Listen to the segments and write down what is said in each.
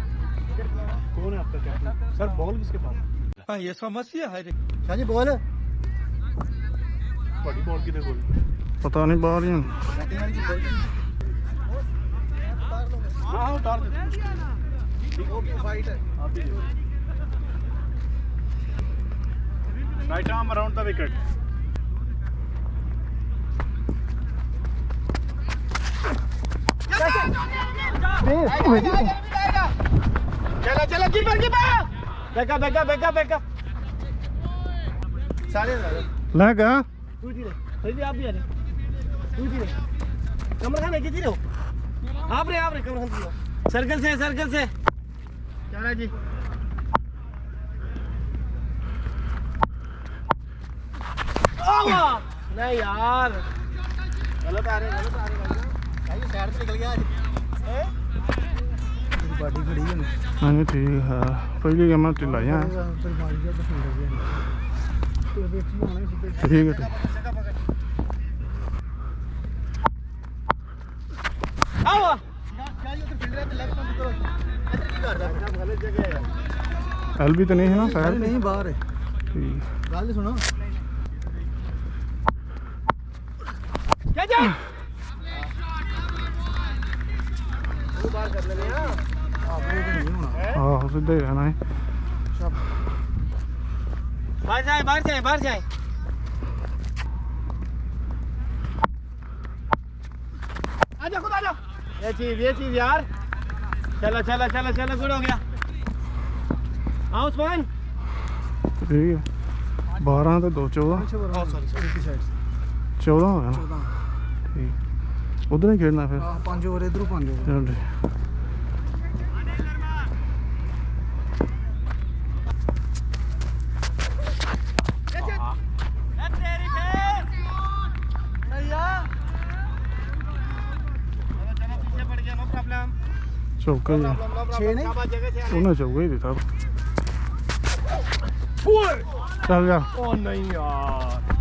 कौन है आपका कैप्टन सर बॉल किसके पास हाँ? ये समस्या है जी बॉल बड़ी बॉल किधर गोल? पता नहीं बाहर ही right arm around the wicket अरे चलो चलो कीपर कीपर। बैका बैका बैका बैका सारे लगा। तू जी रे सही भी आप भी आ रे तू जी रे कमर खान कितनी हो आप रे आप रे कमर खान सर्कल से सर्कल से। चला जी। नहीं यार। गलत आ रहे गलत आ रहे भाई भाई शहर से निकल गया आज। बाडी खड़ी है ਹਾਂਜੀ ਠੀਕ ਹੈ ਪਹਿਲੀ ਗੇਮ ਮੈਂ ਢਿੱਲਾ ਜਾਂ फिर मार दिया तो फिर गया तो बेटी होना है ਠੀਕ ਹੈ ਠੀਕ ਆਵਾ ਕਿਆ ਇਹ ਉਧਰ ਫਿਲਡਰ ਤੇ ਲੈਫਟ ਤੋਂ ਕਰੋ ਇੱਧਰ ਕੀ ਕਰਦਾ ਗਲਤ ਜਗ੍ਹਾ ਹੈ ਐਲਬੀ ਤਾਂ ਨਹੀਂ ਹੈ हाँ सीधा ही रहना है बाहर जाए बाहर जाए बाहर जाए आजा खुद आजा ये चीज़ ये चीज़ यार चला चला चला चला गुड़ हो गया आओ उस्मान ठीक है बारह तो दो चौदह चौदह हो गया ना ठीक उधर ही खेलना फिर पाँच ओवर इधर पाँच ओवर ਚਲ ਠੀਕ ਚੌਕਾ ਹੀ ਆ। ਛੇ ਨਹੀਂ ਉਹਨੇ ਚੌਕਾ ਹੀ ਦਿੱਤਾ ਚੱਲ ਜਾ ओ नहीं यार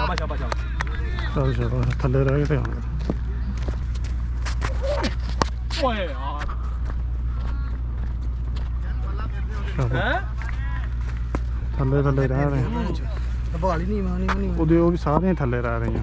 शाबाश शाबाश शाबाश ਚੱਲ ਚਲੋ ਥੱਲੇ ਰਹਿ ਕੇ ਧਿਆਨ ਕਰ ओए यार ਸ਼ਾਬਾਸ਼। हैं ਥੱਲੇ ਥੱਲੇ ਰਹਿ ਰਹੇ ਆ। ਸੰਭਾਲ ਹੀ ਨਹੀਂ ਮਾਨੀ ਨਹੀਂ ਉਹਦੇ ਉਹ ਵੀ ਸਾਰੀਆਂ ਹੀ ਥੱਲੇ ਰਹਿ ਰਹੀਆਂ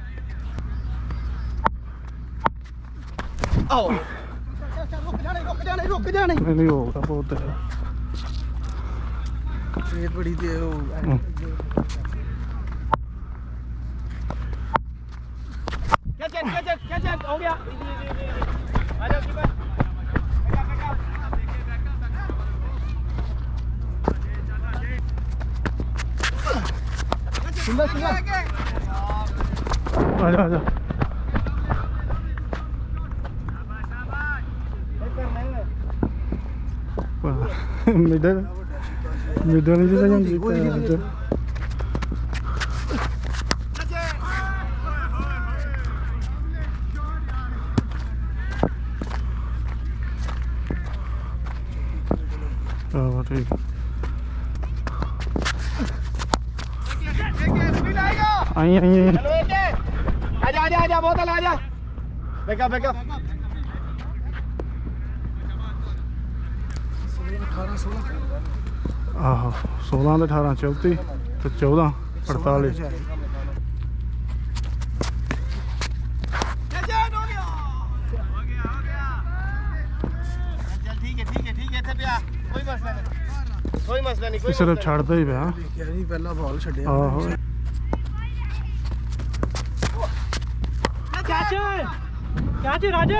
Oh. नहीं वो होता वो होता है ये बड़ी दे वो कैच कैच कैच कैच हो गया आ जाओ कीपर आ जाओ आ जाओ medal medal itu saja kita ada Oh, what are you? आइए आइए आजा आजा आजा बोतल आजा बैकअप बैकअप 18 16 ਆਹੋ 16 ਤੇ 18 34 ਤੇ 14 ਕੋਈ ਮਸਲਾ ਨਹੀਂ। ਕੋਈ ਸਿਰਫ ਛੱਡਦਾ ਹੀ ਪਿਆ। ਦੇਖਿਆ ਨਹੀਂ ਪਹਿਲਾਂ ਬਾਲ ਛੱਡਿਆ। ਆਹੋ। ਚਾਚੇ ਚਾਚੇ ਰਾਜੇ।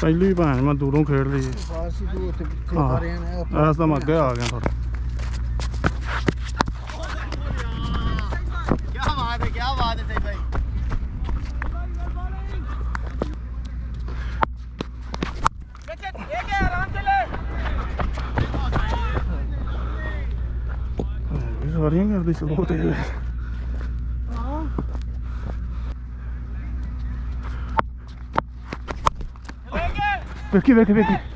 ਪਹਿਲੀ ਭੈਣ ਮੈਂ ਦੂਰੋਂ ਖੇਡ ਲਈ। ਬਸ ਤੂੰ ਉੱਥੇ ਪਿੱਛੇ ਆ ਰਹੇ ਨੇ ਐਸ ਤਾਂ ਮੈਂ ਅੱਗੇ ਆ ਗਿਆ ਥੋੜਾ ਸਾਰੀਆਂ ਕਰਦੇ ਚਲੋ ਤੇ perché perché perché?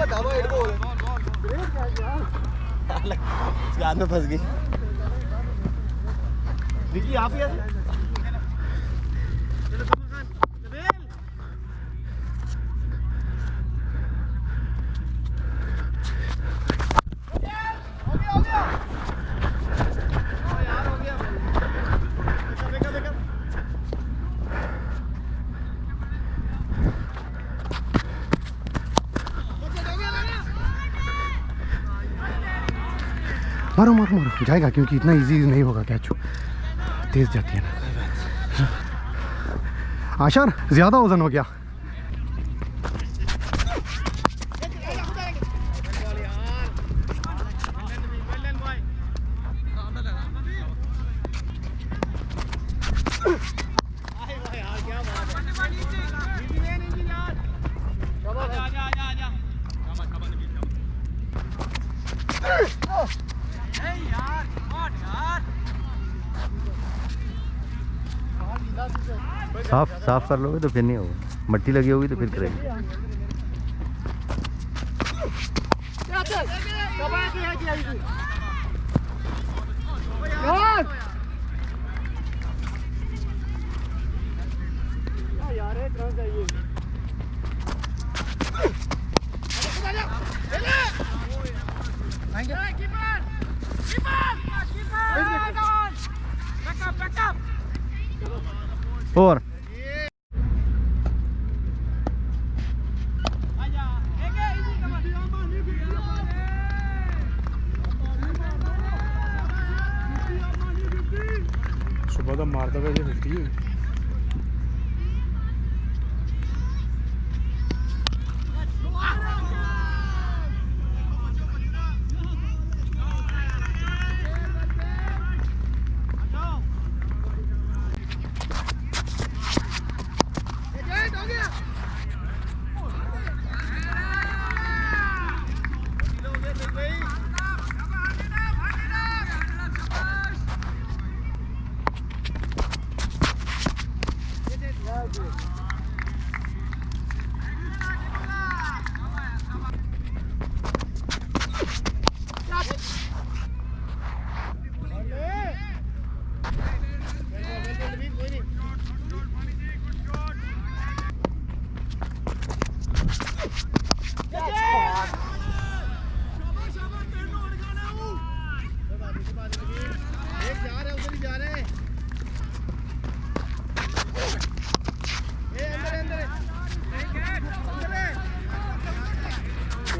बता हेड बॉल यार गान में फंस गई। विकी आप ही आ जाओ। चलो कमल खान नबील हो गया हो गया ओ यार हो गया देखा देखा देखा मारो मारो मारो। जाएगा, क्योंकि इतना इजी नहीं होगा कैच तेज जाती है ना। आशर, ज़्यादा वज़न हो गया। साफ़ साफ़ कर लोगे तो फिर नहीं होगा। मट्टी लगी होगी तो फिर करेंगे। ਉਹਦਾ ਮਾਰਦਾ ਵੇ ਜੇ 50 Yeah.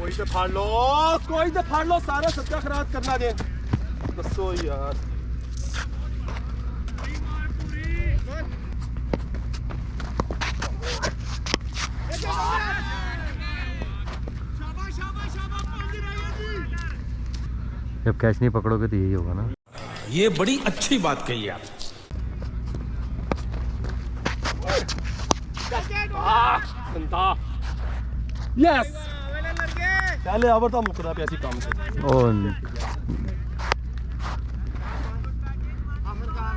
कोई तो फाड़ लो कोई तो फाड़ लो सारा सच्चा खराब करना दे। दसो यार। जब कैच नहीं पकड़ोगे तो यही होगा ना। ये बड़ी अच्छी बात कही आप यस पहले आवर तो मुकरा पे ऐसी काम से ओ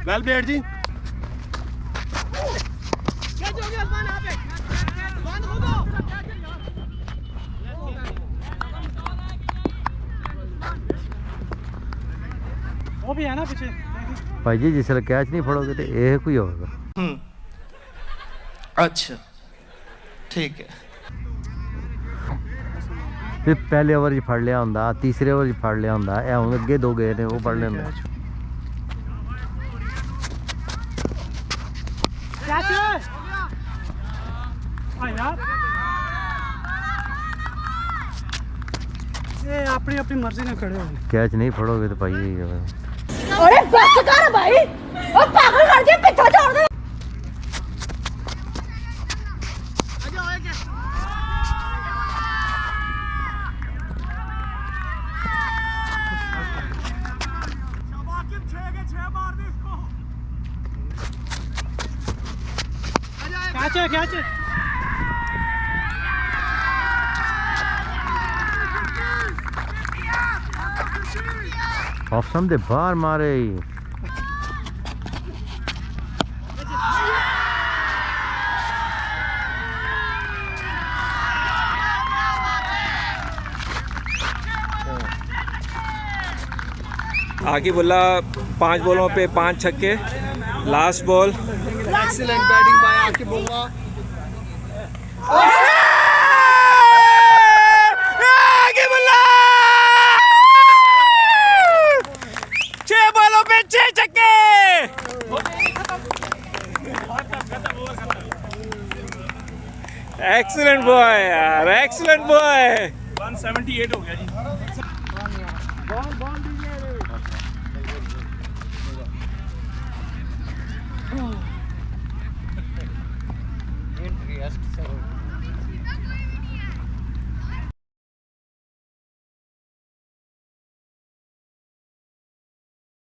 वेल प्लेड जी। वो भी है ना पीछे। भाई जी जिसले कैच नहीं फड़ोगे तो यह कोई होगा। अच्छा। ठीक है। ਫਿਰ ਪਹਿਲੇ ਓਵਰ 'ਚ ਫੜ ਲਿਆ ਹੁੰਦਾ ਤੀਸਰੇ ਓਵਰ 'ਚ ਫੜ ਲਿਆ ਹੁੰਦਾ ਇਹ ਹੁਣ ਅੱਗੇ ਦੋ ਗਏ ਨੇ ਉਹ ਫੜ ਲੈਂਦੇ हाँ यार ये अपनी अपनी मर्जी ने खड़े हो कैच नहीं फड़ोगे तो भाई यही होगा अरे बस कर भाई ओ पागल कर दिया पीछे है कैच है ऑफ़ सम दे बाहर मारे आगे बोला पाँच बॉलों पे पाँच छक्के। Last ball excellent batting by आके बोला आगे बोला छह बॉलों पे छह छक्के। एक्सीलेंट बॉय यार एक्सीलेंट बॉय 178 हो गया जी। Chao.